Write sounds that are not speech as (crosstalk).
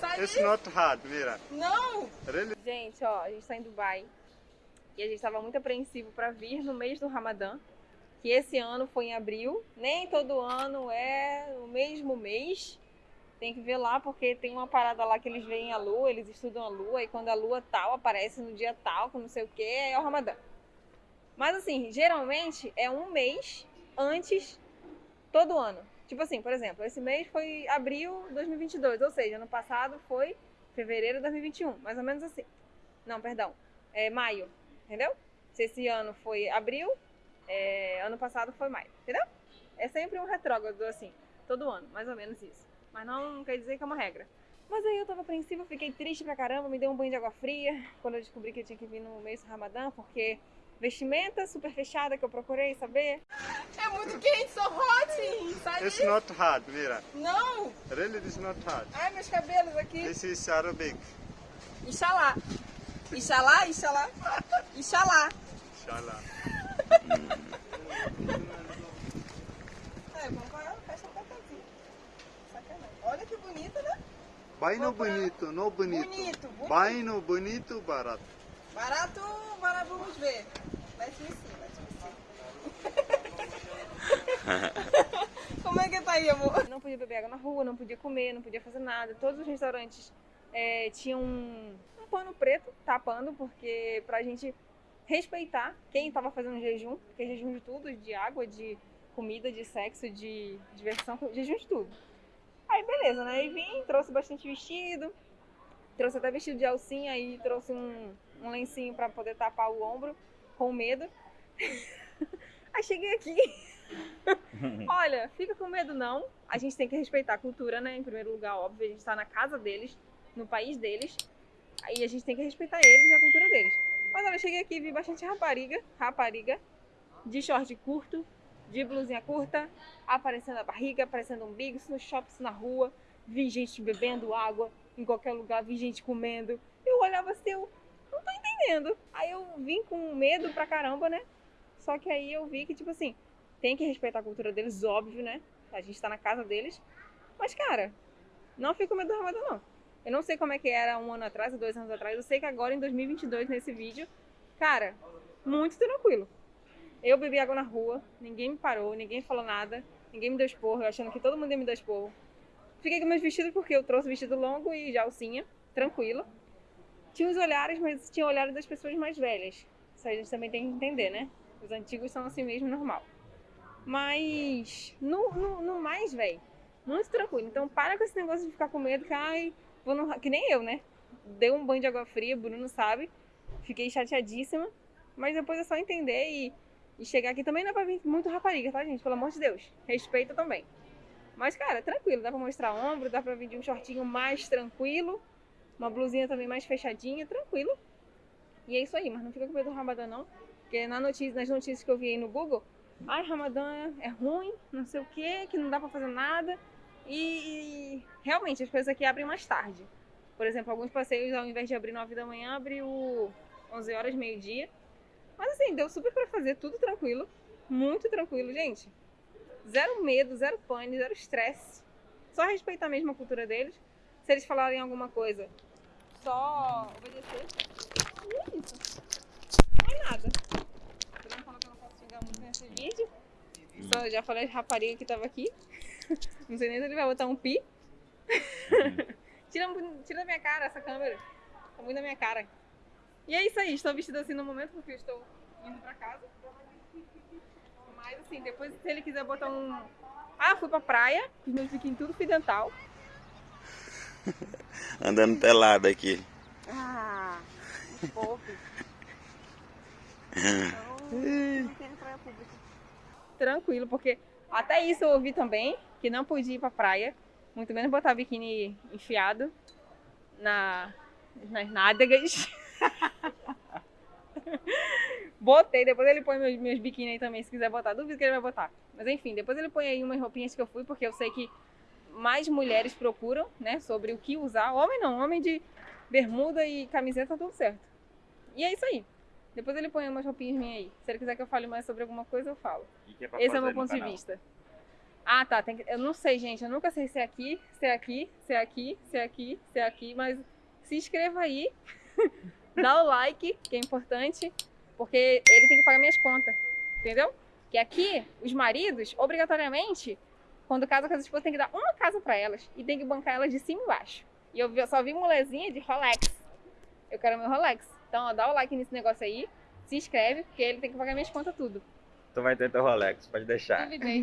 Sai It's not hard, Mira. Não! Really? Gente, ó, a gente tá em Dubai e a gente tava muito apreensivo pra vir no mês do Ramadã, que esse ano foi em abril. Nem todo ano é o mesmo mês. Tem que ver lá porque tem uma parada lá que eles veem a lua, eles estudam a lua e quando a lua tal aparece no dia tal, com não sei o que, é o Ramadã. Mas assim, geralmente é um mês antes todo ano. Tipo assim, por exemplo, esse mês foi abril de 2022, ou seja, ano passado foi fevereiro de 2021, mais ou menos assim. Não, perdão, é maio, entendeu? Se esse ano foi abril, é, ano passado foi maio, entendeu? É sempre um retrógrado assim, todo ano, mais ou menos isso. Mas não quer dizer que é uma regra. Mas aí eu tava apreensiva, fiquei triste pra caramba, me deu um banho de água fria quando eu descobri que eu tinha que vir no mês do Ramadã, porque vestimenta super fechada que eu procurei saber. É muito quente, sou hot! It's not hard, Mira. Não! Really, it's not hard. Ai, meus cabelos aqui. This is Arabic. Inxalá. Inxalá, inxalá. Inxalá. Inshallah. É, vamos para a festa papazinha. Sacanagem. Olha que bonita, né? Baino bonito, no bonito. Bonito, bonito. Baino bonito. Barato, barato, vamos ver. See, let's me see. Como é que tá aí, amor? Não podia beber água na rua, não podia comer, não podia fazer nada. Todos os restaurantes é, tinham um, um pano preto tapando, porque pra gente respeitar quem tava fazendo jejum, porque é jejum de tudo, de água, de comida, de sexo, de diversão, jejum de tudo. Aí beleza, né? Aí vim, trouxe bastante vestido, trouxe até vestido de alcinha, aí trouxe um, um lencinho pra poder tapar o ombro, com medo. (laughs) aí cheguei aqui. (laughs) Olha, fica com medo não. A gente tem que respeitar a cultura, né? Em primeiro lugar, óbvio, a gente tá na casa deles, no país deles. Aí a gente tem que respeitar eles e a cultura deles. Mas olha, cheguei aqui e vi bastante rapariga, rapariga, de short curto, de blusinha curta, aparecendo a barriga, aparecendo o umbigo, no shopping, na rua. Vi gente bebendo água em qualquer lugar, vi gente comendo. Eu olhava assim, eu não tô entendendo. Aí eu vim com medo pra caramba, né? Só que aí eu vi que, tipo assim, tem que respeitar a cultura deles, óbvio, né? A gente tá na casa deles. Mas, cara, não fico medo do Ramadã, não. Eu não sei como é que era um ano atrás, dois anos atrás. Eu sei que agora, em 2022, nesse vídeo, cara, muito tranquilo. Eu bebi água na rua, ninguém me parou, ninguém falou nada, ninguém me deu esporro, eu achando que todo mundo ia me dar esporro. Fiquei com meus vestidos porque eu trouxe vestido longo e de alcinha, tranquilo. Tinha os olhares, mas tinha olhares das pessoas mais velhas. Isso a gente também tem que entender, né? Os antigos são assim mesmo, normal. Mas no, no, no mais, velho, muito tranquilo. Então para com esse negócio de ficar com medo, que ai, vou no... que nem eu, né? Dei um banho de água fria, Bruno sabe. Fiquei chateadíssima. Mas depois é só entender e, e chegar aqui também não é pra vir muito rapariga, tá, gente? Pelo amor de Deus. Respeita também. Mas, cara, tranquilo, dá pra mostrar ombro, dá pra vir de um shortinho mais tranquilo, uma blusinha também mais fechadinha, tranquilo. E é isso aí, mas não fica com medo do Ramadã, não. Porque na notícia, nas notícias que eu vi aí no Google, ai, Ramadã é ruim, não sei o que, que não dá pra fazer nada. E realmente as coisas aqui abrem mais tarde. Por exemplo, alguns passeios, ao invés de abrir 9 da manhã, abriu 11 horas, meio-dia. Mas assim, deu super pra fazer, tudo tranquilo. Muito tranquilo, gente. Zero medo, zero pânico, zero estresse. Só respeitar mesmo a cultura deles. Se eles falarem alguma coisa, só obedecer. E é isso. Não é nada. O Bruno falou que eu não posso xingar muito nesse vídeo. Só já falei de rapariga que tava aqui. Não sei nem se ele vai botar um pi. (laughs) tira, tira da minha cara essa câmera. Tá muito na minha cara. E é isso aí, estou vestida assim no momento porque eu estou indo pra casa. Mas assim, depois se ele quiser botar um. Ah, fui pra praia, os meus biquíni tudo fio dental. (laughs) Andando pelado aqui. Ah. Então. (laughs) Tranquilo, porque até isso eu ouvi também, que não podia ir pra praia, muito menos botar biquíni enfiado na, nas nádegas. (laughs) Botei, depois ele põe meus, meus biquíni aí também, se quiser botar. Duvido que ele vai botar. Mas enfim, depois ele põe aí umas roupinhas que eu fui, porque eu sei que mais mulheres procuram, né, sobre o que usar. Homem não, homem de bermuda e camiseta, tudo certo. E é isso aí. Depois ele põe umas roupinhas minhas aí. Se ele quiser que eu fale mais sobre alguma coisa, eu falo. É Esse é o meu ponto de canal? vista. Ah, tá. tem que- Eu não sei, gente. Eu nunca sei se é aqui, se é aqui, se é aqui, se é aqui, se é aqui, mas se inscreva aí. (laughs) Dá o like, que é importante, porque ele tem que pagar minhas contas. Entendeu? Que aqui, os maridos, obrigatoriamente, quando casam com as esposas, tem que dar uma casa pra elas e tem que bancar elas de cima e embaixo. E eu só vi molezinha de Rolex. Eu quero meu Rolex. Então, ó, dá o like nesse negócio aí, se inscreve, porque ele tem que pagar minhas contas tudo. Tu vai ter teu Rolex, pode deixar. Duvidei.